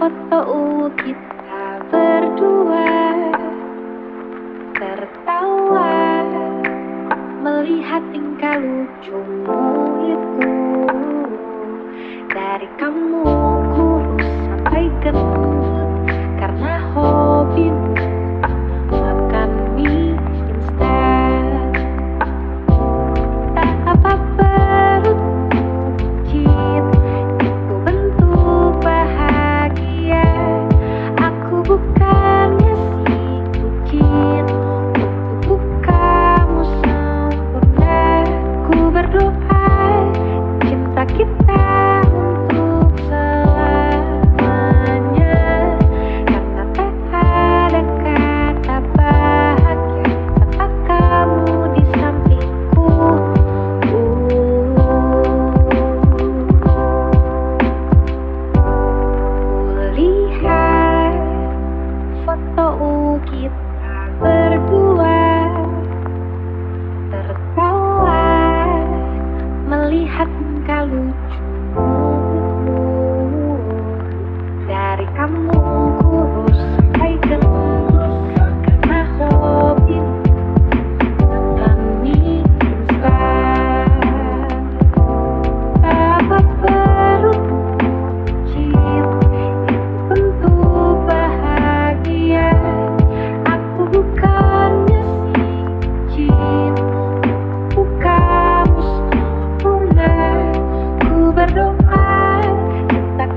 foto kita berdua Tertawa melihat tingkah lucumu itu. Dari kamu kamu kurus Hai gendut karena hobi Makan mie instan Apa perutmu cinta Untuk bahagia Aku bukannya si jin Bukan sempurna Ku berdoa tentang